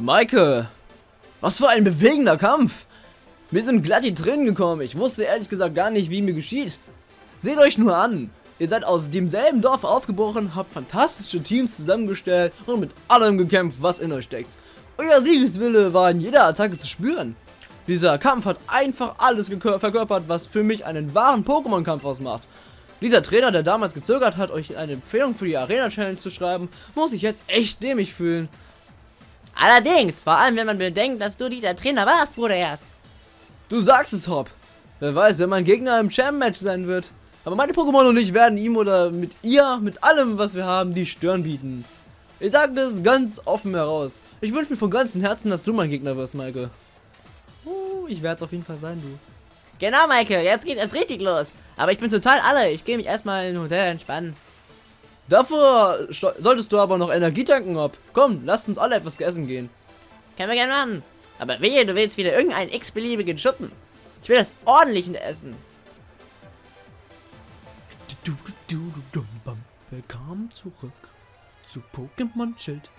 Maike, was für ein bewegender Kampf. Mir sind glatt die Tränen gekommen. Ich wusste ehrlich gesagt gar nicht, wie mir geschieht. Seht euch nur an. Ihr seid aus demselben Dorf aufgebrochen, habt fantastische Teams zusammengestellt und mit allem gekämpft, was in euch steckt. Euer Siegeswille war in jeder Attacke zu spüren. Dieser Kampf hat einfach alles verkörpert, was für mich einen wahren Pokémon-Kampf ausmacht. Dieser Trainer, der damals gezögert hat, euch eine Empfehlung für die Arena Challenge zu schreiben, muss sich jetzt echt dämlich fühlen. Allerdings, vor allem wenn man bedenkt, dass du dieser Trainer warst, Bruder erst. Du sagst es, Hop. Wer weiß, wenn mein Gegner im Champ-Match sein wird. Aber meine Pokémon und ich werden ihm oder mit ihr, mit allem, was wir haben, die Stirn bieten. Ich sage das ganz offen heraus. Ich wünsche mir von ganzem Herzen, dass du mein Gegner wirst, Maike. Uh, ich werde es auf jeden Fall sein, du. Genau, Maike, jetzt geht es richtig los. Aber ich bin total alle. Ich gehe mich erstmal in ein Hotel entspannen. Dafür solltest du aber noch Energie tanken, ob. Komm, lass uns alle etwas essen gehen. Können wir gerne machen. Aber wehe, du willst wieder irgendeinen x-beliebigen Schuppen. Ich will das ordentliche Essen. Willkommen zurück zu Pokémon Schild.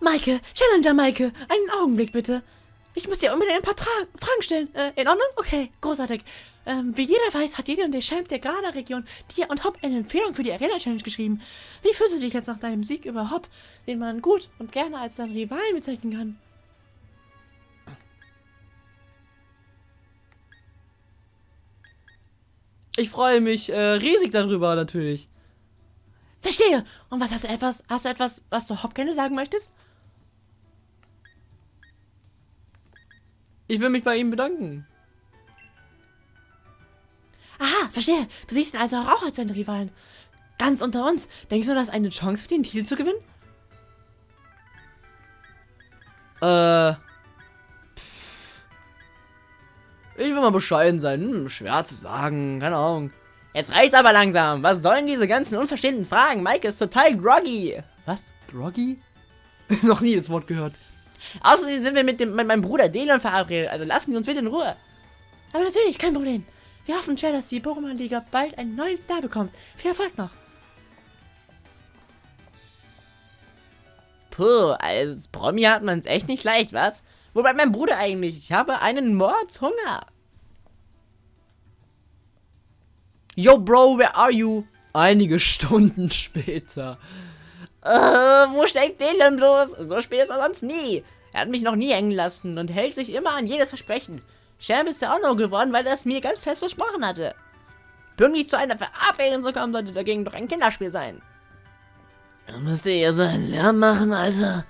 Maike, Challenger Maike, einen Augenblick bitte. Ich muss dir unbedingt ein paar Tra Fragen stellen. Äh, in Ordnung? Okay, großartig. Ähm, wie jeder weiß, hat und der Champ der Grada-Region dir und Hop eine Empfehlung für die Arena-Challenge geschrieben. Wie fühlst du dich jetzt nach deinem Sieg über Hop, den man gut und gerne als deinen Rivalen bezeichnen kann? Ich freue mich äh, riesig darüber, natürlich. Verstehe. Und was hast du etwas, hast du etwas, was du Hop gerne sagen möchtest? Ich will mich bei ihm bedanken. Aha, verstehe. Du siehst ihn also auch als seinen Rivalen. Ganz unter uns. Denkst du, hast eine Chance für den Titel zu gewinnen? Äh. Ich will mal bescheiden sein. Hm, schwer zu sagen. Keine Ahnung. Jetzt reicht's aber langsam. Was sollen diese ganzen unverstehenden Fragen? Mike ist total groggy. Was? Groggy? Noch nie das Wort gehört. Außerdem sind wir mit, dem, mit meinem Bruder Delon verabredet, also lassen Sie uns bitte in Ruhe. Aber natürlich, kein Problem. Wir hoffen schwer, dass die Pokémon-Liga bald einen neuen Star bekommt. Viel Erfolg noch. Puh, als Promi hat man es echt nicht leicht, was? Wo bleibt mein Bruder eigentlich? Ich habe einen Mordshunger. Yo, Bro, where are you? Einige Stunden später. Äh, wo steckt Dylan bloß? So spät ist er sonst nie. Er hat mich noch nie hängen lassen und hält sich immer an jedes Versprechen. Champ ist ja auch noch geworden, weil er es mir ganz fest versprochen hatte. Pünktlich zu einer Verabredung zu kommen, sollte dagegen doch ein Kinderspiel sein. Er müsste ja seinen Lärm machen, Alter.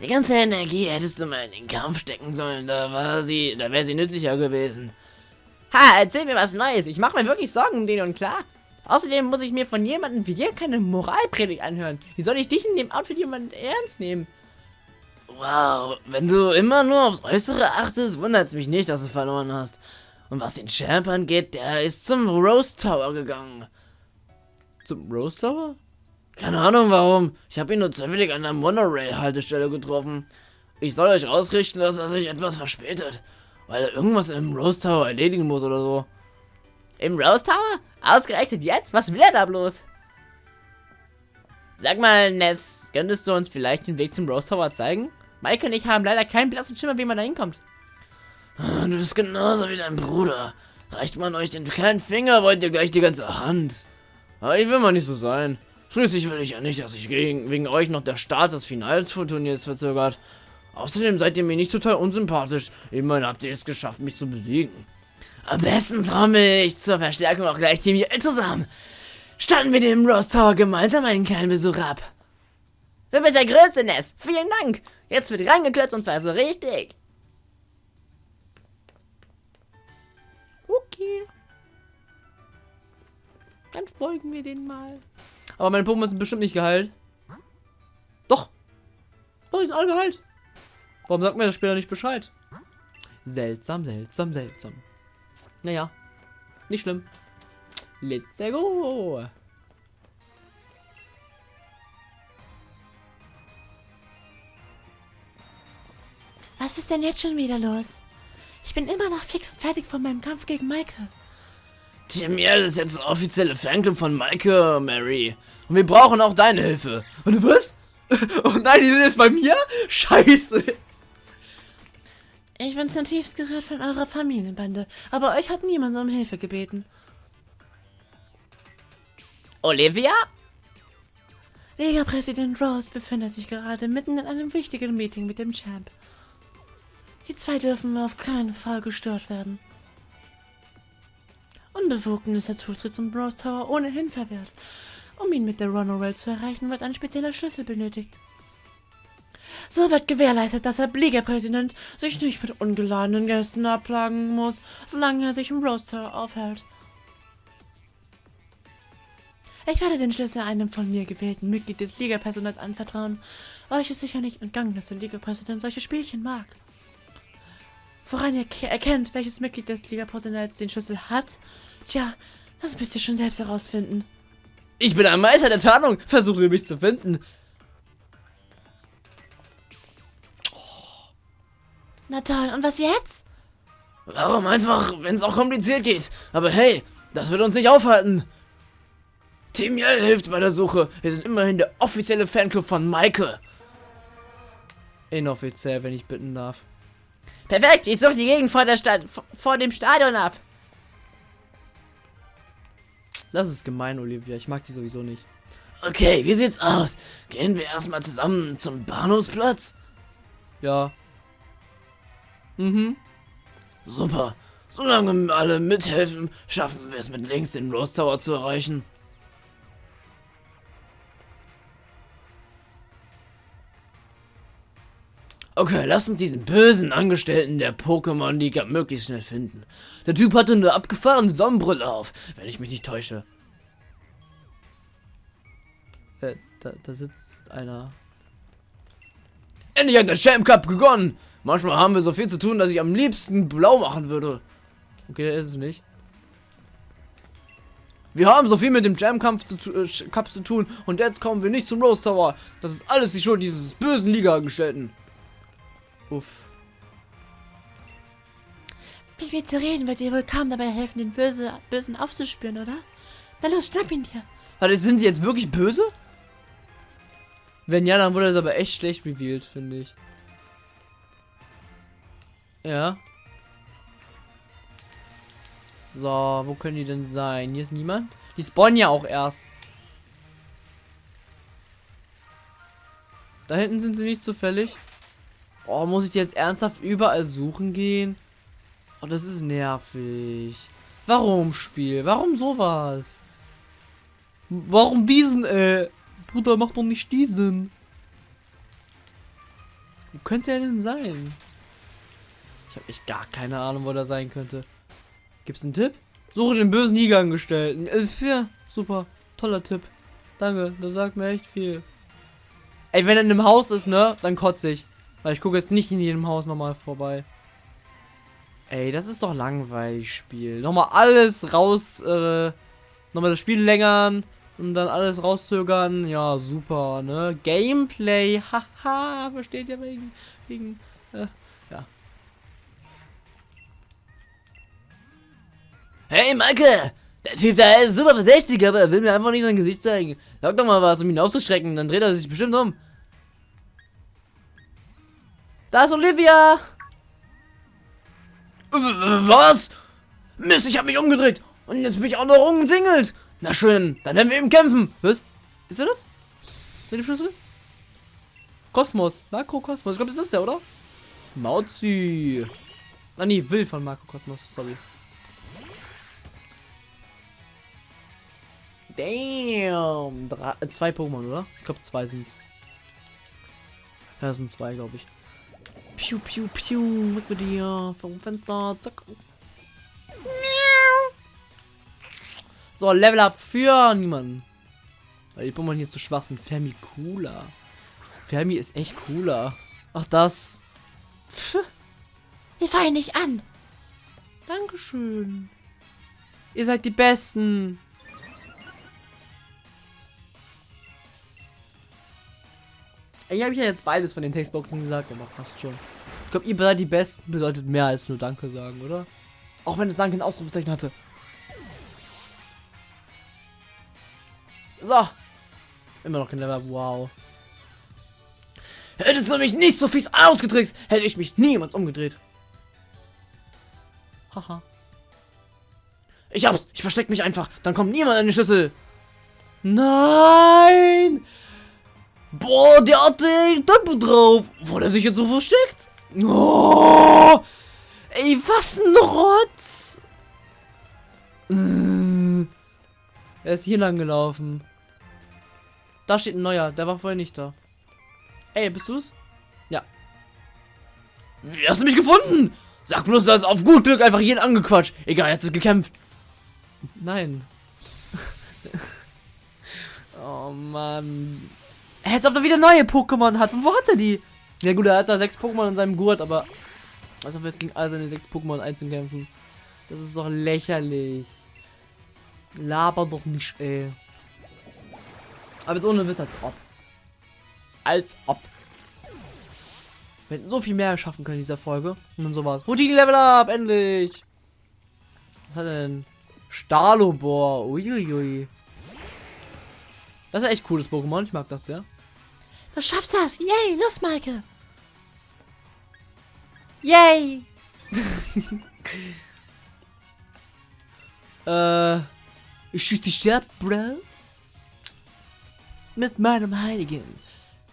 Die ganze Energie hättest du mal in den Kampf stecken sollen, da war sie, da wäre sie nützlicher gewesen. Ha, erzähl mir was Neues. Ich mache mir wirklich Sorgen um den und klar. Außerdem muss ich mir von jemandem wie dir keine Moralpredigt anhören. Wie soll ich dich in dem Outfit jemand ernst nehmen? Wow, wenn du immer nur aufs Äußere achtest, wundert es mich nicht, dass du verloren hast. Und was den Champ angeht, der ist zum Rose Tower gegangen. Zum Rose Tower? Keine Ahnung warum. Ich habe ihn nur zufällig an der Monorail-Haltestelle getroffen. Ich soll euch ausrichten, dass er sich etwas verspätet. Weil er irgendwas im Rose Tower erledigen muss oder so. Im Rose Tower? Ausgerechnet jetzt? Was will er da bloß? Sag mal, Ness, könntest du uns vielleicht den Weg zum Rose Tower zeigen? Mike und ich haben leider keinen blassen Schimmer, wie man da hinkommt. Ah, du bist genauso wie dein Bruder. Reicht man euch den kleinen Finger, wollt ihr gleich die ganze Hand. Aber ich will mal nicht so sein. Schließlich will ich ja nicht, dass sich wegen euch noch der Start des Finals-Turniers verzögert. Außerdem seid ihr mir nicht total unsympathisch. Immerhin habt ihr es geschafft, mich zu besiegen. Am besten trommel ich zur Verstärkung auch gleich Team Yell zusammen. Standen wir dem Rose Tower gemeinsam einen kleinen Besuch ab. Du bist der größte Ness. Vielen Dank. Jetzt wird rangeklötzt und zwar so richtig. Okay. Dann folgen wir den mal. Aber meine Pokémon sind bestimmt nicht geheilt. Doch. Oh, die sind alle geheilt. Warum sagt mir der Spieler nicht Bescheid? Seltsam, seltsam, seltsam. Naja, nicht schlimm. Let's go. Was ist denn jetzt schon wieder los? Ich bin immer noch fix und fertig von meinem Kampf gegen Maike. Team Yell ist jetzt der offizielle Fanclub von Maike, Mary. Und wir brauchen auch deine Hilfe. Und was? Oh nein, die sind jetzt bei mir? Scheiße. Ich bin zutiefst gerührt von eurer Familienbande, aber euch hat niemand um Hilfe gebeten. Olivia? Liga-Präsident Rose befindet sich gerade mitten in einem wichtigen Meeting mit dem Champ. Die zwei dürfen auf keinen Fall gestört werden. Unbefugten ist der Zutritt zum Rose Tower ohnehin verwehrt. Um ihn mit der Runorail zu erreichen, wird ein spezieller Schlüssel benötigt. So wird gewährleistet, dass der Liga-Präsident sich nicht mit ungeladenen Gästen abplagen muss, solange er sich im Rose Tower aufhält. Ich werde den Schlüssel einem von mir gewählten Mitglied des Liga-Personals anvertrauen. Euch ist sicher nicht entgangen, dass der Liga-Präsident solche Spielchen mag. Woran ihr ke- erkennt, welches Mitglied des Liga-Personals den Schlüssel hat, tja, das müsst ihr schon selbst herausfinden. Ich bin ein Meister der Tarnung. Versuche mich zu finden. Na toll, und was jetzt? Warum einfach, wenn es auch kompliziert geht? Aber hey, das wird uns nicht aufhalten. Team Yell hilft bei der Suche. Wir sind immerhin der offizielle Fanclub von Maike. Inoffiziell, wenn ich bitten darf. Perfekt, ich suche die Gegend vor, der Stadt, vor- vor dem Stadion ab. Das ist gemein, Olivia. Ich mag die sowieso nicht. Okay, wie sieht's aus? Gehen wir erstmal zusammen zum Bahnhofsplatz? Ja. Mhm. Super. Solange alle mithelfen, schaffen wir es mit links den Rose Tower zu erreichen. Okay, lass uns diesen bösen Angestellten der Pokémon-Liga möglichst schnell finden. Der Typ hatte eine abgefahrene Sonnenbrille auf, wenn ich mich nicht täusche. Äh, da, da sitzt einer. Endlich hat der Champ Cup begonnen! Manchmal haben wir so viel zu tun, dass ich am liebsten blau machen würde. Okay, der ist es nicht. Wir haben so viel mit dem Jam-Kampf zu, äh, Cup zu tun und jetzt kommen wir nicht zum Rose Tower. Das ist alles die Schuld dieses bösen Liga-Angestellten. Uff. Mit mir zu reden wird dir wohl kaum dabei helfen, den Böse, Bösen aufzuspüren, oder? Na los, schnapp ihn dir. Warte, sind die jetzt wirklich böse? Wenn ja, dann wurde das aber echt schlecht revealed, finde ich. Ja. So, wo können die denn sein? Hier ist niemand. Die spawnen ja auch erst. Da hinten sind sie nicht zufällig. Oh, muss ich jetzt ernsthaft überall suchen gehen? Oh, das ist nervig. Warum, Spiel? Warum sowas? Warum diesen, äh? Bruder, mach doch nicht diesen. Wo könnte er denn sein? Ich habe echt gar keine Ahnung, wo der sein könnte. Gibt's einen Tipp? Suche den bösen Liga-Angestellten. Äh, ja, super. Toller Tipp. Danke, das sagt mir echt viel. Ey, wenn er in einem Haus ist, ne, dann kotze ich. Weil ich gucke jetzt nicht in jedem Haus nochmal vorbei. Ey, das ist doch langweilig, Spiel. Nochmal alles raus, äh, nochmal das Spiel längern und dann alles rauszögern. Ja, super, ne? Gameplay, haha, versteht ihr wegen, wegen, äh, Hey, Maike! Der Typ da ist super verdächtig, aber er will mir einfach nicht sein Gesicht zeigen. Sag doch mal was, um ihn aufzuschrecken, dann dreht er sich bestimmt um. Da ist Olivia! Was? Mist, ich hab mich umgedreht. Und jetzt bin ich auch noch umsingelt. Na schön, dann werden wir eben kämpfen. Was? Ist er das? Mit dem Schlüssel? Kosmos. Marco Kosmos. Ich glaube, das ist der, oder? Mauzi. Ah, nee, Will von Marco Kosmos. Sorry. Damn. Drei, äh, zwei Pokémon, oder? Ich glaube, zwei sind's. Ja, das sind zwei, glaube ich. Piu, piu, piu. Weg mit dir. Vom Fenster. Zack. So, Level Up für niemanden. Weil die Pokémon hier zu schwach sind. Fermi cooler. Fermi ist echt cooler. Ach, das. Wir fallen nicht an. Dankeschön. Ihr seid die Besten. Ich habe ja jetzt beides von den Textboxen gesagt, aber passt schon. Ich glaube, ihr seid die Besten bedeutet mehr als nur Danke sagen, oder? Auch wenn es Danke ein Ausrufezeichen hatte. So. Immer noch kein Level. Wow. Hättest du mich nicht so fies ausgetrickst, hätte ich mich niemals umgedreht. Haha. Ich hab's. Ich versteck mich einfach. Dann kommt niemand an die Schlüssel. Nein! Boah, der hat den Tempo drauf. Wo hat er sich jetzt so versteckt? Oh! Ey, was ein Rotz! Äh. Er ist hier lang gelaufen. Da steht ein neuer, der war vorher nicht da. Ey, bist du's? Ja. Wie hast du mich gefunden? Sag bloß, du hast auf gut Glück einfach jeden angequatscht. Egal, jetzt ist gekämpft. Nein. oh Mann. Als ob er wieder neue Pokémon hat. Von wo hat er die? Ja gut, er hat da sechs Pokémon in seinem Gurt, aber als ob er es gegen all seine sechs Pokémon einzeln kämpfen. Das ist doch lächerlich. Laber doch nicht, ey. Aber jetzt ohne Witz, als ob. Als ob. Wir hätten so viel mehr schaffen können in dieser Folge. Und dann sowas. Routine Level Up, endlich. Was hat er denn? Stalobor. Uiuiui. Das ist echt cooles Pokémon. Ich mag das sehr. Du schaffst das! Yay! Los, Maike! Yay! Äh. Ich schieß dich ab, Bro. Mit meinem heiligen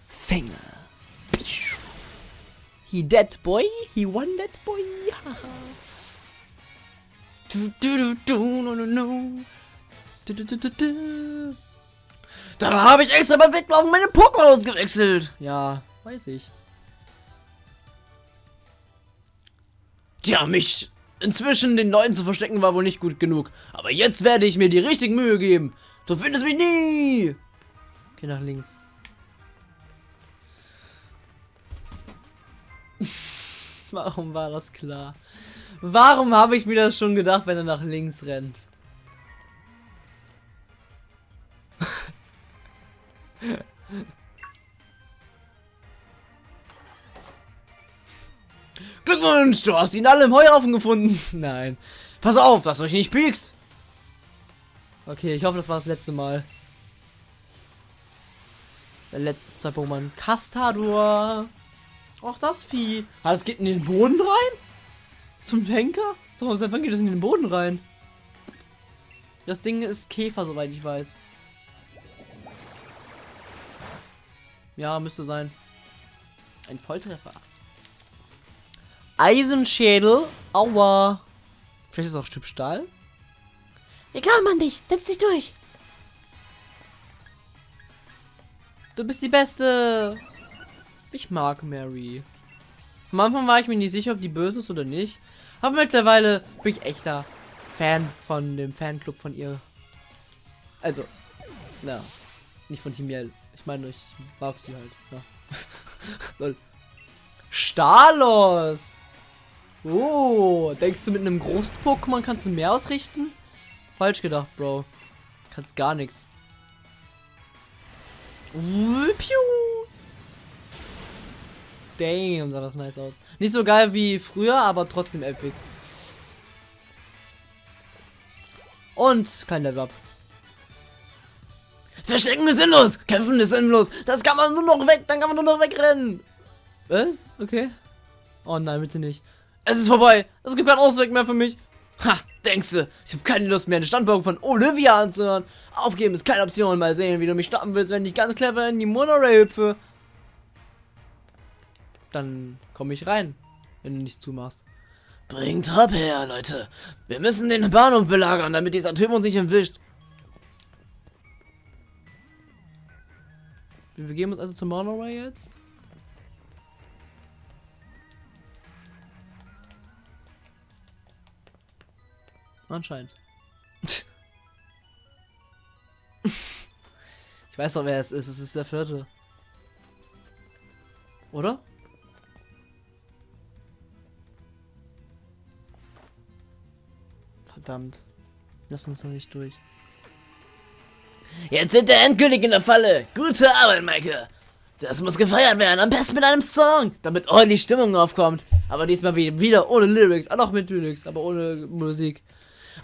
Finger. He dead boy, he won that boy. du, du, du, du, no, no, no. Du, du, du, du, du. Dann habe ich extra beim Weglaufen meine Pokémon ausgewechselt. Ja, weiß ich. Tja, mich inzwischen den Leuten zu verstecken war wohl nicht gut genug. Aber jetzt werde ich mir die richtige Mühe geben. Du findest mich nie. Okay, nach links. Warum war das klar? Warum habe ich mir das schon gedacht, wenn er nach links rennt? Glückwunsch, du hast ihn alle im Heuhaufen gefunden. Nein. Pass auf, dass du euch nicht piekst. Okay, ich hoffe, das war das letzte Mal. Der letzte zwei Pokémon. Castador. Ach, das Vieh. Ah, das geht in den Boden rein? Zum Henker? So, seit wann geht das in den Boden rein? Das Ding ist Käfer, soweit ich weiß. Ja, müsste sein. Ein Volltreffer. Eisenschädel. Aua. Vielleicht ist es auch Stück Stahl. Wir glauben an dich! Setz dich durch! Du bist die Beste. Ich mag Mary. Am Anfang war ich mir nicht sicher, ob die böse ist oder nicht. Aber mittlerweile bin ich echter Fan von dem Fanclub von ihr. Also, na, nicht von Team Yell. Meine, ich mag sie halt. Ja. Stalos! Oh, denkst du mit einem Groß-Pokémon kannst du mehr ausrichten? Falsch gedacht, Bro. Kannst gar nichts. Damn, sah das nice aus. Nicht so geil wie früher, aber trotzdem epic. Und kein Level Up. Verstecken ist sinnlos, kämpfen ist sinnlos. Das kann man nur noch weg, dann kann man nur noch wegrennen. Was? Okay. Oh nein, bitte nicht. Es ist vorbei. Es gibt keinen Ausweg mehr für mich. Ha, denkst du, ich habe keine Lust mehr, den Standpunkt von Olivia anzuhören. Aufgeben ist keine Option. Mal sehen, wie du mich stoppen willst, wenn ich ganz clever in die Monorail hüpfe. Dann komme ich rein, wenn du nichts zumachst. Bringt Hop her, Leute. Wir müssen den Bahnhof belagern, damit dieser Typ uns nicht entwischt. Wir begeben uns also zum Monorail jetzt. Anscheinend. ich weiß doch, wer es ist. Es ist der vierte. Oder? Verdammt. Lass uns doch nicht durch. Jetzt sind wir endgültig in der Falle. Gute Arbeit, Maike. Das muss gefeiert werden, am besten mit einem Song, damit ordentlich Stimmung aufkommt. Aber diesmal wie- wieder ohne Lyrics, auch noch mit Lyrics, aber ohne Musik.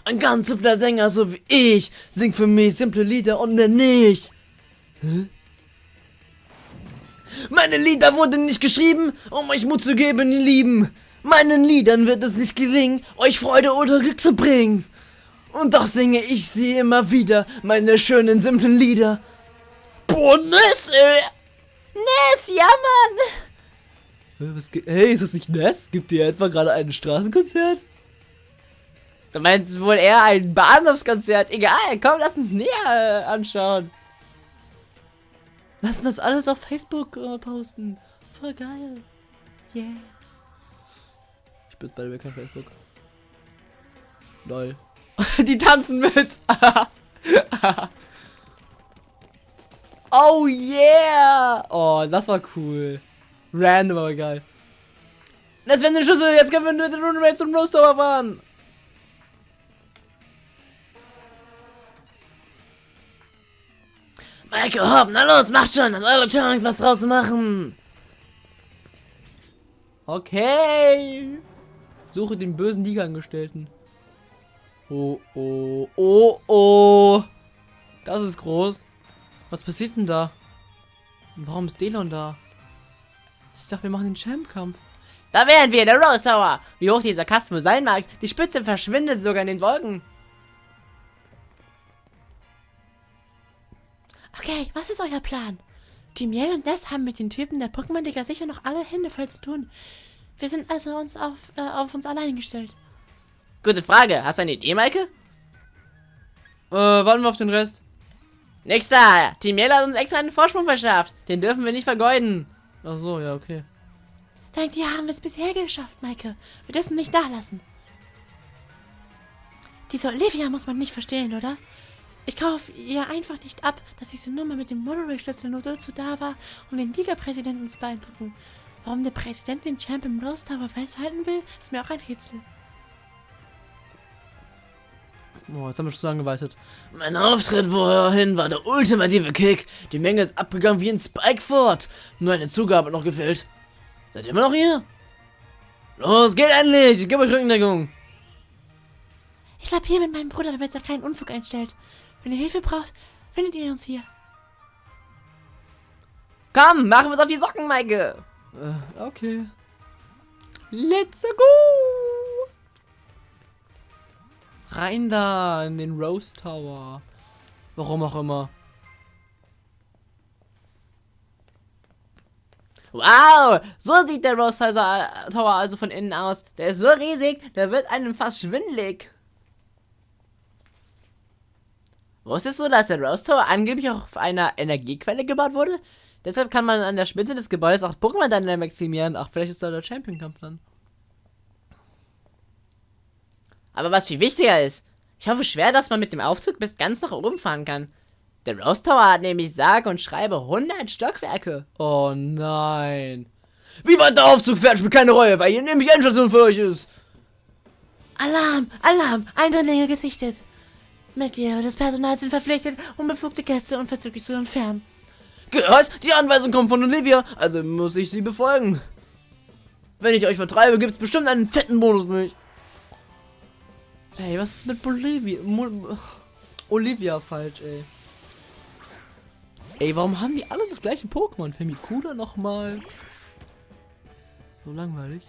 Ein ganz simpler Sänger, so wie ich, singt für mich simple Lieder und mehr nicht. Meine Lieder wurden nicht geschrieben, um euch Mut zu geben, ihr Lieben. Meinen Liedern wird es nicht gelingen, euch Freude oder Glück zu bringen. Und doch singe ich sie immer wieder, meine schönen, simplen Lieder. Boah, Ness, ey. Ness, ja, Mann! Hey, ist das nicht Ness? Gibt ihr etwa gerade ein Straßenkonzert? Du meinst wohl eher ein Bahnhofskonzert? Egal, komm, lass uns näher äh, anschauen. Lass uns das alles auf Facebook äh, posten. Voll geil. Yeah. Ich bin bei mir kein Facebook. Lol. Die tanzen mit. oh yeah. Oh, das war cool. Random, aber geil. Das wäre eine Schüssel. Jetzt können wir mit den Runaway zum Rose Tower fahren. Maike, hopp, na los, macht schon, das ist eure Chance, was draus zu machen. Okay. Suche den bösen Liga-Angestellten. Oh, oh, oh, oh. Das ist groß. Was passiert denn da? Warum ist Delon da? Ich dachte, wir machen den Champ-Kampf. Da wären wir, der Rose Tower. Wie hoch dieser Kasten sein mag, die Spitze verschwindet sogar in den Wolken. Okay, was ist euer Plan? Timiel und Ness haben mit den Typen der Pokémon-Liga sicher noch alle Hände voll zu tun. Wir sind also uns auf, äh, auf uns allein gestellt. Gute Frage. Hast du eine Idee, Maike? Äh, warten wir auf den Rest. Nächster. Team Yellow hat uns extra einen Vorsprung verschafft. Den dürfen wir nicht vergeuden. Ach so, ja, okay. Dank dir haben wir es bisher geschafft, Maike. Wir dürfen nicht dalassen. Diese Olivia muss man nicht verstehen, oder? Ich kaufe ihr einfach nicht ab, dass diese Nummer mit dem Monorail-Schlüssel nur dazu da war, um den Liga-Präsidenten zu beeindrucken. Warum der Präsident den Champ im Rose Tower festhalten will, ist mir auch ein Rätsel. Oh, jetzt haben wir schon so lange gewartet. Mein Auftritt vorhin war der ultimative Kick. Die Menge ist abgegangen wie ein Spikeford. Nur eine Zugabe hat noch gefehlt. Seid ihr immer noch hier? Los, geht endlich! Ich gebe euch Rückendeckung. Ich bleib hier mit meinem Bruder, damit er keinen Unfug einstellt. Wenn ihr Hilfe braucht, findet ihr uns hier. Komm, machen wir es auf die Socken, Maike. Äh, okay. Let's go! Rein da in den Rose Tower. Warum auch immer. Wow, so sieht der Rose Tower also von innen aus. Der ist so riesig, der wird einem fast schwindelig. Wusstest du, dass der Rose Tower angeblich auch auf einer Energiequelle gebaut wurde? Deshalb kann man an der Spitze des Gebäudes auch Pokémon dann maximieren. Ach, vielleicht ist da der Champion Kampf dann. Aber was viel wichtiger ist, ich hoffe schwer, dass man mit dem Aufzug bis ganz nach oben fahren kann. Der Rose Tower hat nämlich sage und schreibe 100 Stockwerke. Oh nein. Wie weit der Aufzug fährt, spielt keine Rolle, weil hier nämlich Endstation für euch ist. Alarm! Alarm! Eindringlinge gesichtet! Mitglieder des Personals sind verpflichtet, unbefugte Gäste unverzüglich zu entfernen. Gehört, die Anweisung kommt von Olivia, also muss ich sie befolgen. Wenn ich euch vertreibe, gibt's bestimmt einen fetten Bonus für mich. Ey, was ist mit Bolivia? Mo Olivia falsch, ey. Ey, warum haben die alle das gleiche Pokémon? Femicula nochmal. So langweilig.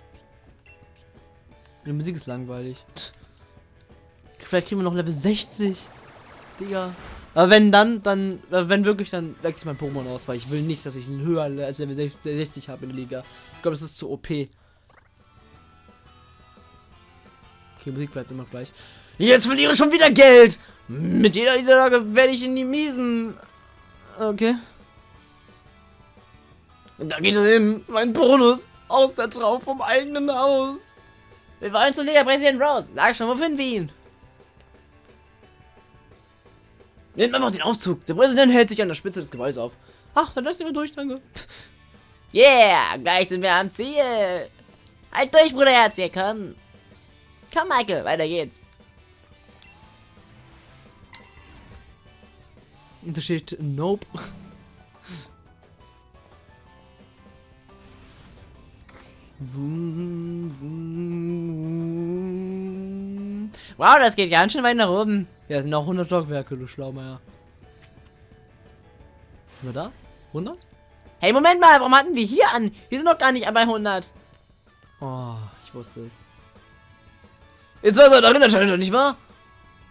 Die Musik ist langweilig. Tch. Vielleicht kriegen wir noch Level 60. Digga. Aber wenn dann, dann, äh, wenn wirklich, dann wechsle ich mein Pokémon aus, weil ich will nicht, dass ich ihn höher als Level 60 habe in der Liga. Ich glaube, das ist zu OP. Okay, Musik bleibt immer gleich. Jetzt verliere ich schon wieder Geld! Mit jeder Niederlage werde ich in die Miesen. Okay. Und da geht hin, mein Bonus aus der Traum vom eigenen Haus. Wir wollen zu Liga Präsident Rose. Sag schon, wo finden wir ihn? Nehmt einfach den Aufzug. Der Präsident hält sich an der Spitze des Gebäudes auf. Ach, dann lasst ihn mal durch, danke. Yeah, gleich sind wir am Ziel. Halt durch, Bruderherz, hier, komm. Komm, Michael, weiter geht's. Und da steht Nope. Wow, das geht ganz schön weit nach oben. Ja, es sind auch 100 Stockwerke, du Schlaumeier. Sind wir da? 100? Hey, Moment mal, warum hatten wir hier an? Wir sind doch gar nicht bei 100. Oh, ich wusste es. Jetzt seid ihr darin entscheidet, nicht wahr?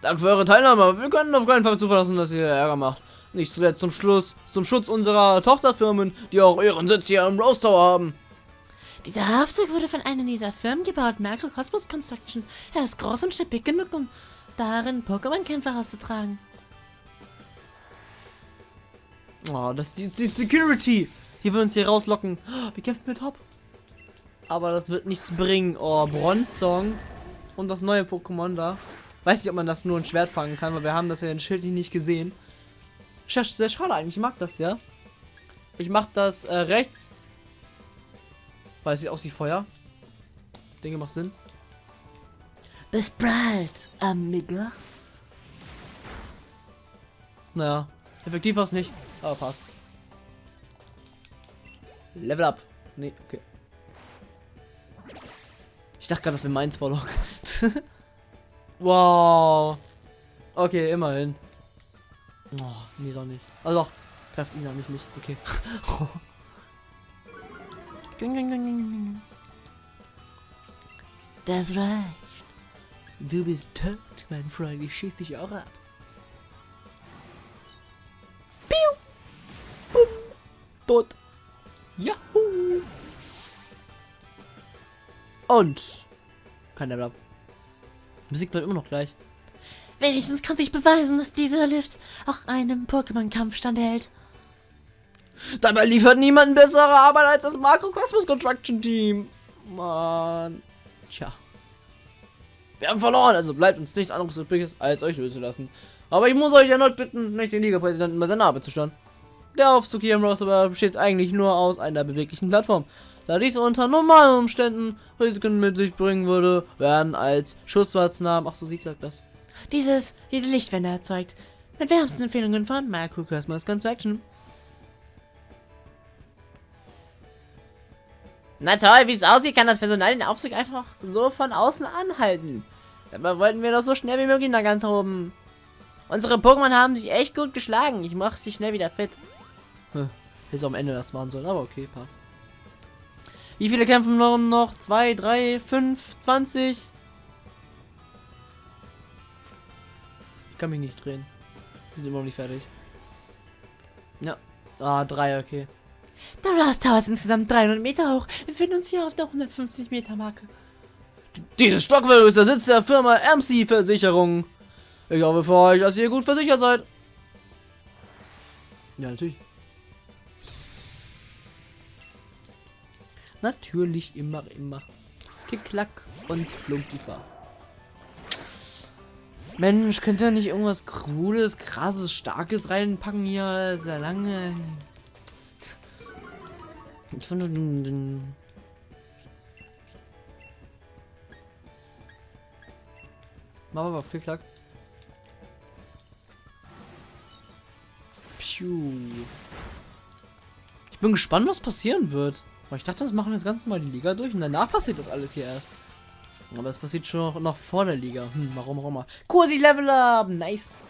Danke für eure Teilnahme, wir können auf keinen Fall zulassen, dass ihr Ärger macht. Nicht zuletzt zum Schluss, zum Schutz unserer Tochterfirmen, die auch ihren Sitz hier im Rose Tower haben. Dieser Aufzug wurde von einer dieser Firmen gebaut, Macrocosmos Construction. Er ist groß und stabil genug, um darin Pokémon-Kämpfe auszutragen. Oh, das ist die, die Security. Die will uns hier rauslocken. Oh, Wir kämpfen mit Top. Aber das wird nichts bringen. Oh, Bronzong. Und das neue Pokémon da. Weiß nicht, ob man das nur ein Schwert fangen kann, weil wir haben das ja in Schild nicht gesehen. Sehr, sehr schade eigentlich. Ich mag das, ja. Ich mach das äh, rechts. Weil es sieht aus wie Feuer. Dinge macht Sinn. Bis bald, Amiga. Naja, effektiv war es nicht, aber passt. Level up. Nee, okay. Ich dachte gerade, das wäre meins Warlock. wow. Okay, immerhin. Oh, nee, doch nicht. Also doch, greift ihn an mich nicht. Okay. Das reicht. Du bist tot, mein Freund. Ich schieß dich auch ab. Piu. Bum. Tot. Yahoo. Und. Kein Level up. Musik bleibt immer noch gleich. Wenigstens konnte ich beweisen, dass dieser Lift auch einem Pokémon-Kampf standhält. Dabei liefert niemand bessere Arbeit als das Makrokosmos Construction Team. Mann. Tja. Wir haben verloren, also bleibt uns nichts anderes übrig, als euch lösen zu lassen. Aber ich muss euch erneut bitten, nicht den Liga-Präsidenten bei seiner Arbeit zu stören. Der Aufzug hier im Roster besteht eigentlich nur aus einer beweglichen Plattform. Da dies unter normalen Umständen Risiken mit sich bringen würde, werden als Schusswatznamen, ach so, sie sagt das. Dieses, diese Lichtwände erzeugt. Mit wärmsten Empfehlungen von Macrocosmos Construction. Na toll, wie es aussieht, kann das Personal den Aufzug einfach so von außen anhalten. Dabei wollten wir doch so schnell wie möglich nach ganz oben. Unsere Pokémon haben sich echt gut geschlagen. Ich mache sie schnell wieder fit. Hätte am Ende das machen sollen, aber okay, passt. Wie viele kämpfen noch? Zwei, drei, fünf, zwanzig? Ich kann mich nicht drehen. Wir sind immer noch nicht fertig. Ja. Ah, drei, okay. Der Rust Tower ist insgesamt 300 Meter hoch. Wir befinden uns hier auf der 150 Meter Marke. Dieses Stockwerk ist der Sitz der Firma MC Versicherung. Ich hoffe für euch, dass ihr gut versichert seid. Ja, natürlich. Natürlich immer, immer. Kick-Klack und Flunkifer. Mensch, könnt ihr nicht irgendwas Cooles, krasses, starkes reinpacken hier? Sehr lange. Machen wir auf Klick-Klack. Piu. Ich bin gespannt, was passieren wird. Aber ich dachte, das machen wir jetzt ganz normal die Liga durch und danach passiert das alles hier erst. Aber es passiert schon noch, vor der Liga. Hm, warum auch immer. Kursi Level Up! Nice!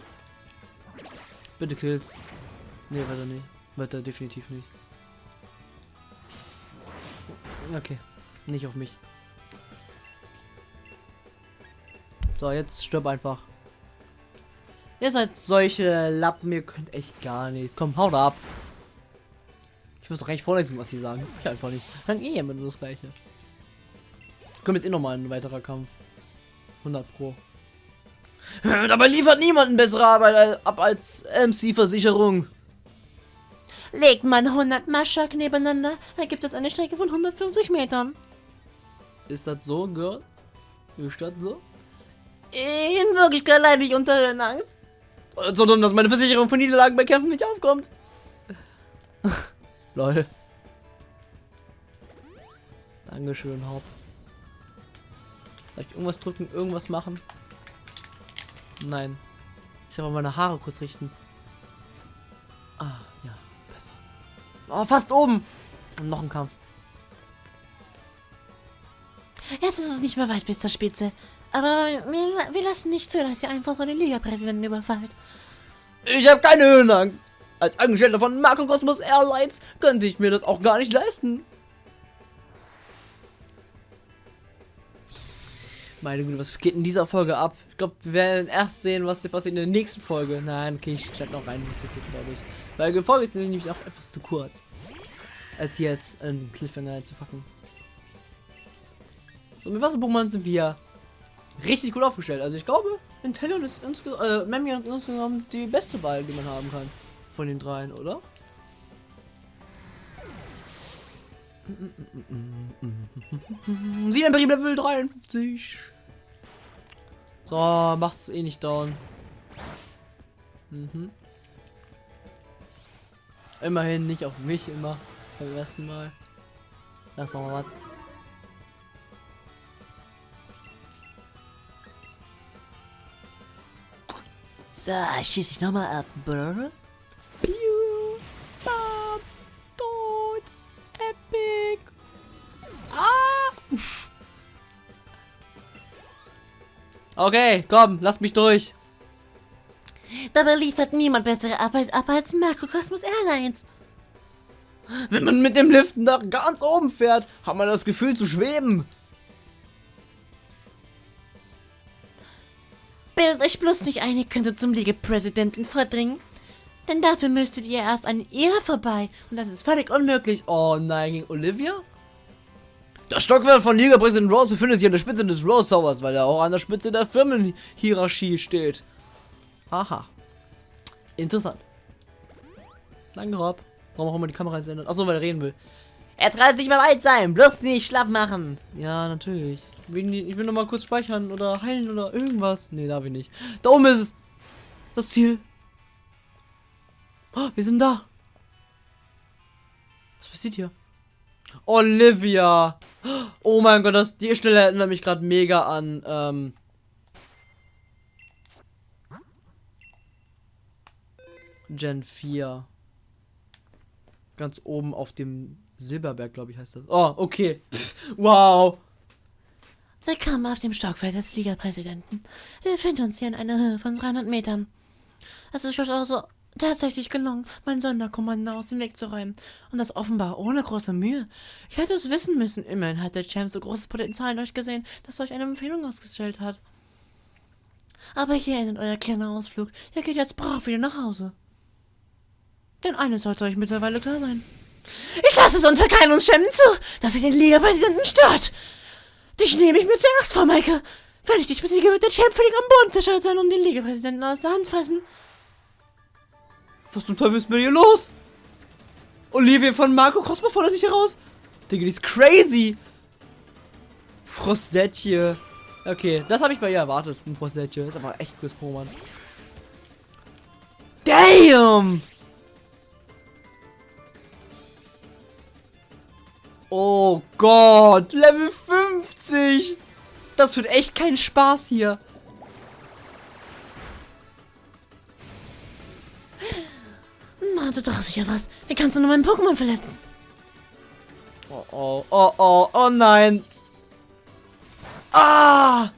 Bitte Kills. Nee, weiter nicht. Weiter definitiv nicht. Okay. Nicht auf mich. So, jetzt stirb einfach. Ihr seid solche Lappen, ihr könnt echt gar nichts. Komm, haut ab. Ich muss doch recht vorlesen, was sie sagen. Ich einfach nicht. Dann eh immer nur das gleiche. Kommt jetzt eh nochmal ein weiterer Kampf. 100 Pro. Dabei liefert niemand bessere Arbeit ab als MC-Versicherung. Legt man 100 Maschak nebeneinander, ergibt es eine Strecke von 150 Metern. Ist das so, Girl? Ist das so? In Wirklichkeit leide ich unter Höhenangst. So dumm, dass meine Versicherung von Niederlagen bei Kämpfen nicht aufkommt. Lol. Dankeschön, Haupt. Darf ich irgendwas drücken, irgendwas machen? Nein. Ich soll mal meine Haare kurz richten. Ah, ja, besser. Oh, fast oben. Und noch ein Kampf. Jetzt ist es nicht mehr weit bis zur Spitze. Aber wir, wir lassen nicht zu, dass ihr einfach so den Liga-Präsidenten überfallt. Ich habe keine Höhenangst. Als Angestellter von Marco Cosmos Airlines könnte ich mir das auch gar nicht leisten. Meine Güte, was geht in dieser Folge ab? Ich glaube, wir werden erst sehen, was hier passiert in der nächsten Folge. Nein, okay, ich schneide noch rein, was passiert, glaube ich. Weil die Folge ist nämlich auch etwas zu kurz. Als jetzt einen Cliffhanger einzupacken. So, mit Wasser-Pokémon sind wir richtig gut aufgestellt. Also ich glaube, Inteleon ist insgesamt, äh, ist insgesamt die beste Wahl, die man haben kann. Von den dreien, oder? Sie ein Betrieb Level 53. So, mach's eh nicht down. Mhm. Immerhin nicht auf mich immer. Beim ersten Mal. Lass noch mal was. So, schieß ich nochmal ab, Brr. Okay, komm, lass mich durch. Dabei liefert niemand bessere Arbeit ab als Makrokosmos Airlines. Wenn man mit dem Lift nach ganz oben fährt, hat man das Gefühl zu schweben. Bildet euch bloß nicht ein, ihr könntet zum Liga-Präsidenten vordringen. Denn dafür müsstet ihr erst an ihr vorbei. Und das ist völlig unmöglich. Oh nein, gegen Olivia? Das Stockwerk von Liga-Präsident Rose befindet sich an der Spitze des Rose Towers, weil er auch an der Spitze der Firmenhierarchie steht. Aha. Interessant. Danke, Rob. Warum auch immer die Kamera ist ändert. Achso, weil er reden will. Kann es nicht mehr weit sein. Bloß nicht schlapp machen. Ja, natürlich. Ich will, ich will noch mal kurz speichern oder heilen oder irgendwas. Nee, darf ich nicht. Da oben ist es. Das Ziel. Oh, wir sind da. Was passiert hier? Olivia. Oh mein Gott, das, die Stelle erinnert mich gerade mega an. Ähm, Gen 4. Ganz oben auf dem Silberberg, glaube ich, heißt das. Oh, okay. Wow. Willkommen auf dem Stockfeld des Liga-Präsidenten. Wir befinden uns hier in einer Höhe von 300 Metern. Es ist schon also tatsächlich gelungen, mein Sonderkommando aus dem Weg zu räumen. Und das offenbar ohne große Mühe. Ich hätte es wissen müssen. Immerhin hat der Champ so großes Potenzial in euch gesehen, dass er euch eine Empfehlung ausgestellt hat. Aber hier endet euer kleiner Ausflug. Ihr geht jetzt brav wieder nach Hause. Denn eines sollte euch mittlerweile klar sein. Ich lasse es unter keinen Umständen zu, dass ihr den Liga-Präsidenten stört. Dich nehme ich mir zuerst vor, Maike. Wenn ich dich besiege, wird der Champ völlig am Boden zerstört sein und den Liga-Präsidenten aus der Hand fressen. Was zum Teufel ist mit ihr los? Olivia von Marco Cosmo fordert sich heraus. Digga, die ist crazy. Frostetje. Okay, das habe ich bei ihr erwartet. Ein Frostetje. Ist aber echt cooles Pokémon. Damn! Oh Gott, Level 50! Das wird echt kein Spaß hier. Na, du dich ja was. Wie kannst du nur meinen Pokémon verletzen? Oh, oh, oh, oh, oh nein. Ah!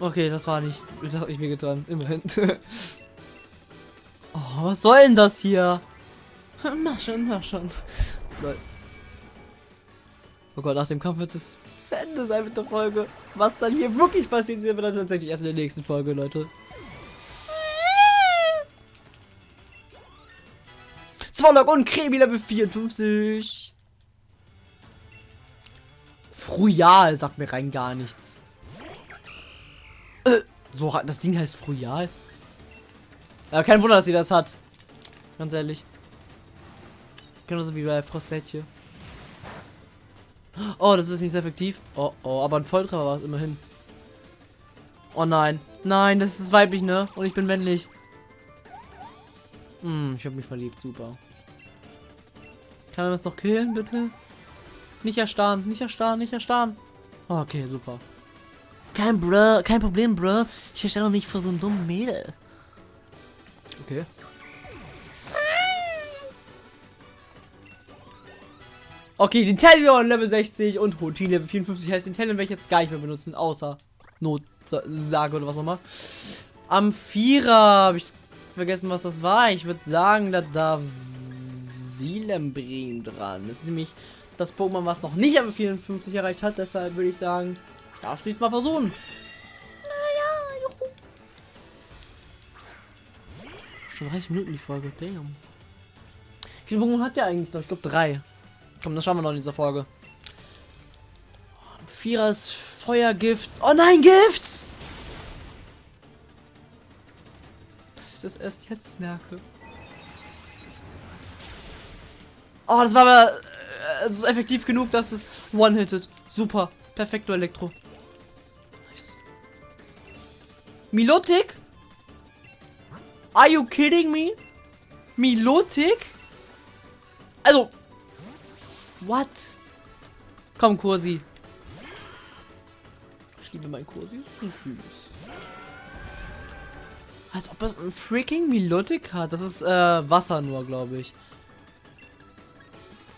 Okay, das war nicht. Das hat nicht wehgetan. Immerhin. oh, was soll denn das hier? Mach schon, mach schon. Oh Gott, nach dem Kampf wird es Ende sein mit der Folge. Was dann hier wirklich passiert, sehen wir dann tatsächlich erst in der nächsten Folge, Leute. Zwollock und Kremi Level 54. Frujal sagt mir rein gar nichts. Äh, so, das Ding heißt Frujal. Ja, kein Wunder, dass sie das hat. Ganz ehrlich. Genauso wie bei Frostetje. Oh, das ist nicht sehr effektiv. Oh, oh, aber ein Volltreffer war es immerhin. Oh nein. Nein, das ist weiblich, ne? Und ich bin männlich. Hm, ich habe mich verliebt. Super. Kann er das noch killen, bitte? Nicht erstarren, nicht erstarren, nicht erstarren. Oh, okay, super. Kein Bro, kein Problem, Bro. Ich verstehe doch nicht vor so einem dummen Mädel. Okay. Okay, den Talon Level 60 und Hotin Level 54 heißt den Talon werde ich jetzt gar nicht mehr benutzen, außer Notlage oder was auch immer. Am Vierer habe ich vergessen, was das war. Ich würde sagen, da darf Silembrim dran. Das ist nämlich das Pokémon, was noch nicht am 54 erreicht hat. Deshalb würde ich sagen, darfst du es mal versuchen. Schon 30 Minuten die Folge, damn. Wie viele Pokémon hat der eigentlich noch? Ich glaube drei. Komm, das schauen wir noch in dieser Folge. Vierer ist Feuergift. Oh nein, Gifts! Dass ich das erst jetzt merke. Oh, das war aber äh, so effektiv genug, dass es one-hitted. Super. Perfekto Elektro. Nice. Milotic? Are you kidding me? Milotic? Also. What? Komm, Kursi. Ich liebe meinen Kursi. So süß. Als ob es ein freaking Milotic hat. Das ist äh, Wasser nur, glaube ich.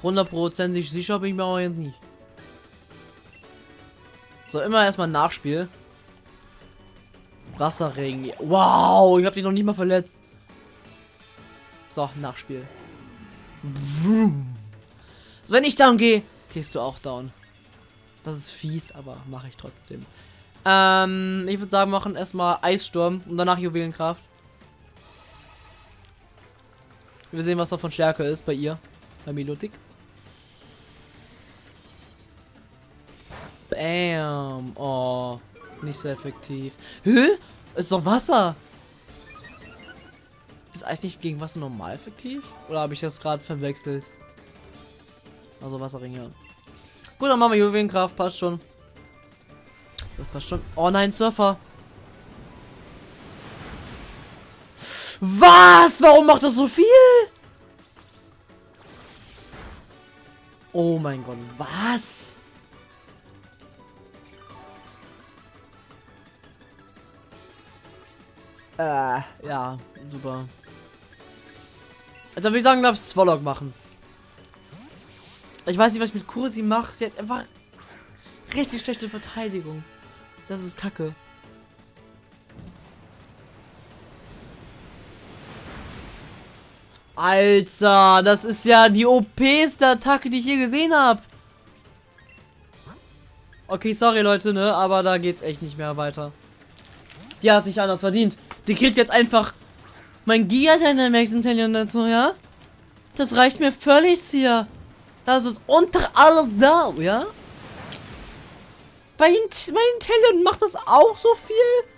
Hundertprozentig sicher bin ich mir aber jetzt nicht. So, immer erstmal Nachspiel. Wasserregen. Wow, ich habe dich noch nicht mal verletzt. So, Nachspiel. So, wenn ich down gehe, gehst du auch down. Das ist fies, aber mache ich trotzdem. Ähm, ich würde sagen, machen erstmal Eissturm und danach Juwelenkraft. Wir sehen, was noch von Stärke ist bei ihr. Bei Milotic. Bam. Oh, nicht so effektiv. Hä? Ist doch Wasser. Ist Eis nicht gegen Wasser normal effektiv? Oder habe ich das gerade verwechselt? Also Wasserring, ja. Gut, dann machen wir Juwelenkraft. Passt schon. Das passt schon. Oh nein, Surfer. Was? Warum macht das so viel? Oh mein Gott, was? Äh, ja, super. Dann würde ich sagen, darf ich Swallow machen. Ich weiß nicht, was ich mit Kursi mache. Sie hat einfach richtig schlechte Verteidigung. Das ist kacke. Alter, das ist ja die OPste Attacke, die ich je gesehen habe. Okay, sorry Leute, ne, aber da geht's echt nicht mehr weiter. Die hat sich anders verdient. Die kriegt jetzt einfach mein Giga Dynamax Intellion dazu, ja? Das reicht mir völlig hier. Das ist unter alles Sau, ja? Bei, bei Intellion macht das auch so viel?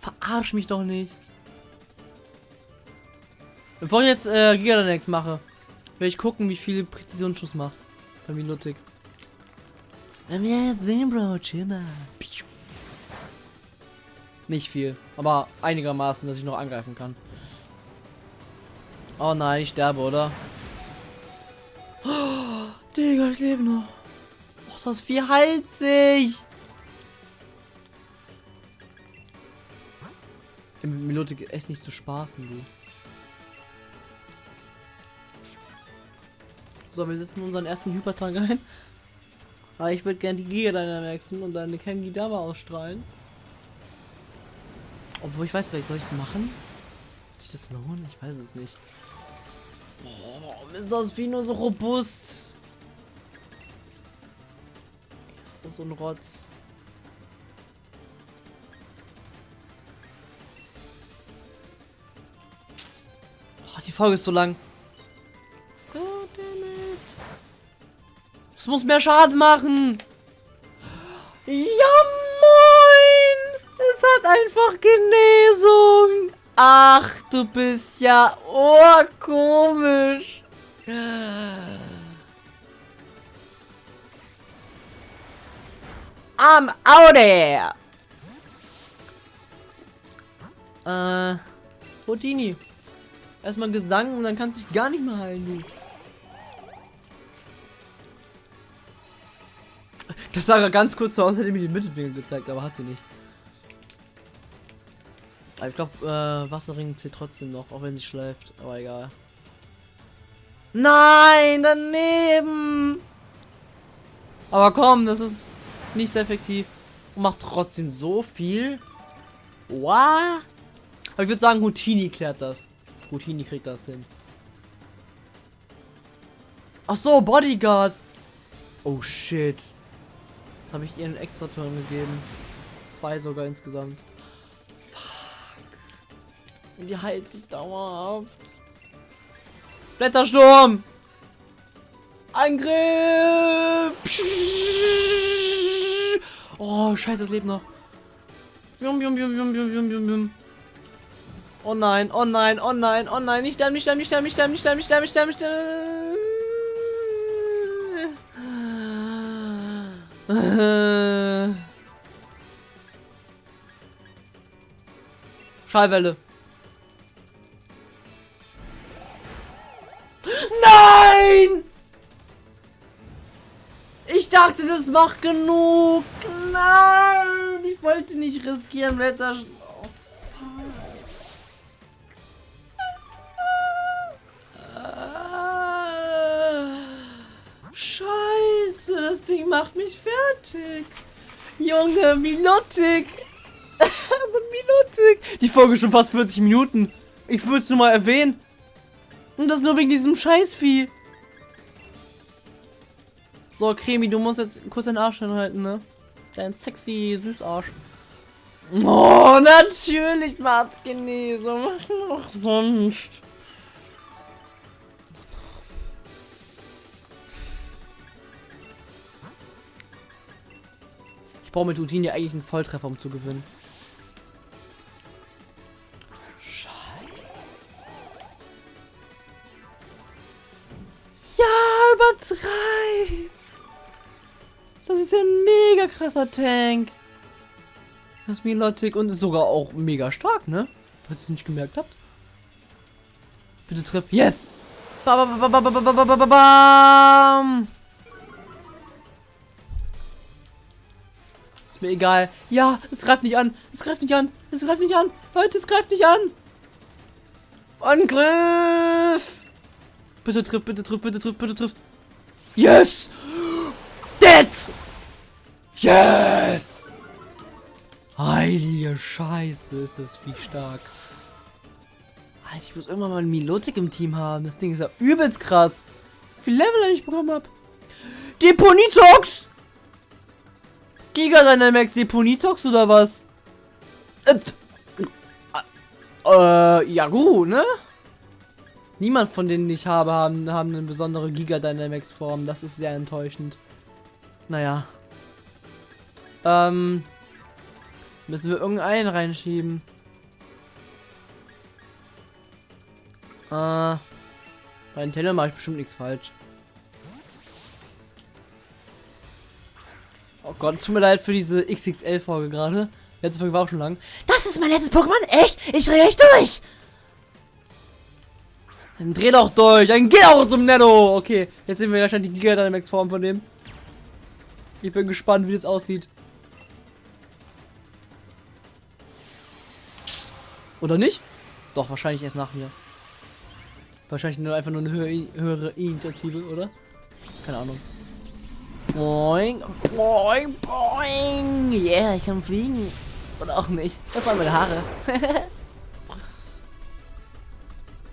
Verarsch mich doch nicht. Bevor ich jetzt äh, Giganax mache, werde ich gucken, wie viel Präzisionsschuss macht. Bei Milotic. Wenn wir jetzt sehen, Bro, chill mal. Nicht viel, aber einigermaßen, dass ich noch angreifen kann. Oh nein, ich sterbe, oder? Oh, Digga, ich lebe noch. Och, das ist vierhalsig. Im Melodik ist nicht zu spaßen, du. So, wir setzen unseren ersten Hypertank ein. Aber ich würde gerne die Giga Dynamaxen und dann eine Kengidama ausstrahlen. Obwohl ich weiß gar nicht, soll ich es machen? Wird sich das lohnen? Ich weiß es nicht. Boah, warum ist das Vieh nur so robust? Ist das so ein Rotz? Oh, die Folge ist so lang. Das muss mehr Schaden machen. Es hat einfach Genesung. Ach, du bist ja urkomisch. I'm out there. Äh, Houdini. Erstmal Gesang und dann kannst du dich gar nicht mehr heilen, du. Das sah ganz kurz so aus, hätte mir die Mittelwinkel gezeigt, aber hat sie nicht. Aber ich glaube, äh, Wasserring zählt trotzdem noch, auch wenn sie schleift. Aber egal. Nein, daneben. Aber komm, das ist nicht sehr effektiv. Und macht trotzdem so viel. Wow. Aber ich würde sagen, Houtini klärt das. Houtini kriegt das hin. Ach so, Bodyguard. Oh shit. Jetzt habe ich ihr einen extra Turn gegeben. Zwei sogar insgesamt. Und die heilt sich dauerhaft. Blättersturm! Angriff! Oh, scheiße, es lebt noch. Jum, jum, jum, jum, jum, jum, jum, jum. Oh nein, oh nein, oh nein, oh nein. Nicht sterben, nicht sterben, nicht sterben, nicht sterben, nicht sterben, nicht sterben, nicht sterben, nicht sterben. Schallwelle. Dachte, das macht genug. Nein! Ich wollte nicht riskieren, Wetter. Oh, fuck. Ah. Scheiße, das Ding macht mich fertig. Junge, Milotik. so Milotik. Die Folge ist schon fast 40 Minuten. Ich würde es nur mal erwähnen. Und das nur wegen diesem Scheißvieh. So, Cremi, du musst jetzt kurz deinen Arsch hinhalten, ne? Dein sexy Süßarsch. Oh, natürlich macht's Genesung. Was noch sonst? Ich brauche mit Routine eigentlich einen Volltreffer, um zu gewinnen. ist ja ein mega krasser Tank. Das Jasminlotik und ist sogar auch mega stark, ne? Falls ihr es nicht gemerkt habt. Bitte treff. Yes! Bam! Ist mir egal. Ja, es greift nicht an. Es greift nicht an. Es greift nicht an. Leute, es greift nicht an. Angriff! Bitte trifft, bitte trifft, bitte trifft, bitte trifft. Yes! Dead! Yes! Heilige Scheiße, ist das wie stark. Alter, ich muss irgendwann mal einen Milotic im Team haben. Das Ding ist ja übelst krass. Wie viel Level ich bekommen habe. Deponitox! Giga Dynamax Deponitox oder was? Äh, äh, ja gut, ne? Niemand von denen ich habe, haben, haben eine besondere Giga Dynamax Form. Das ist sehr enttäuschend. Naja. Ähm. Müssen wir irgendeinen reinschieben. Äh. Bei Nintendo mache ich bestimmt nichts falsch. Oh Gott, tut mir leid für diese XXL-Folge gerade. Letzte Folge war auch schon lang. Das ist mein letztes Pokémon? Echt? Ich drehe echt durch! Dann dreh doch durch, dann geh auch zum Netto. Okay, jetzt sehen wir wahrscheinlich die Giga Dynamax Form von dem. Ich bin gespannt, wie das aussieht. Oder nicht? Doch, wahrscheinlich erst nach mir. Wahrscheinlich nur einfach nur eine höhere, höhere Initiative, oder? Keine Ahnung. Boing, boing, boing. Yeah, ich kann fliegen. Oder auch nicht. Das waren meine Haare.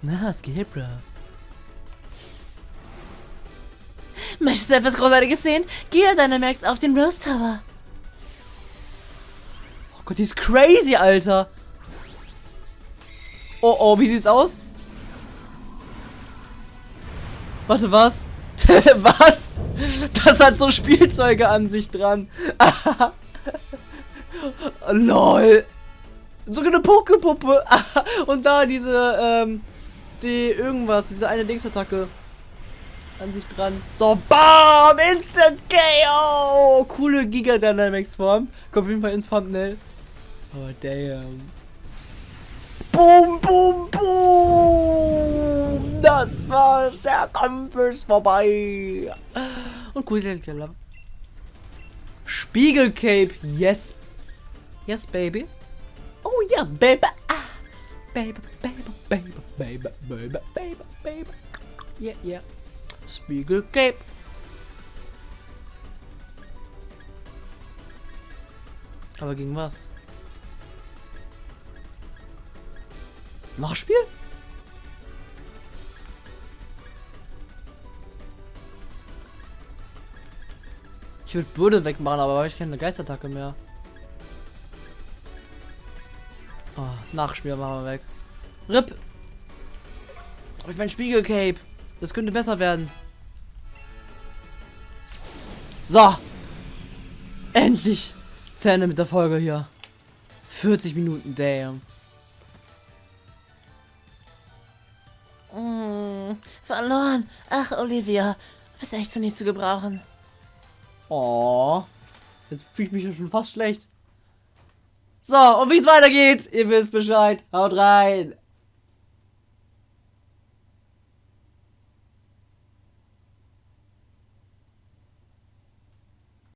Na, es geht, bro. Möchtest du etwas Großartiges sehen? Geh Dynamax auf den Rose Tower. Oh Gott, die ist crazy, Alter. Oh, oh, wie sieht's aus? Warte, was? was? Das hat so Spielzeuge an sich dran. Lol. Sogar eine Pokepuppe. Und da diese, ähm, die irgendwas, diese eine Dingsattacke an sich dran. So, BAM! Instant KO! Coole Giga Dynamics Form. Kommt auf jeden Fall ins Thumbnail. Oh, damn. Boom, boom, boom! Das war's. Der Kampf ist vorbei. Und Kugelkeller. Spiegelcape. Yes. Yes, baby. Oh ja, baby. Ah. Baby, baby, baby, baby, baby, baby, baby. yeah, yeah. Spiegel Cape. Aber gegen was? Nachspiel? Ich würde Bude wegmachen, aber habe ich keine Geistattacke mehr. Oh, Nachspiel machen wir weg. RIP! Hab ich mein Spiegelcape. Das könnte besser werden. So. Endlich. Zähne mit der Folge hier. 40 Minuten, damn. Mm, verloren. Ach, Olivia. Du bist echt so nicht zu gebrauchen. Oh. Jetzt fühle ich mich schon fast schlecht. So, und wie es weitergeht, ihr wisst Bescheid. Haut rein.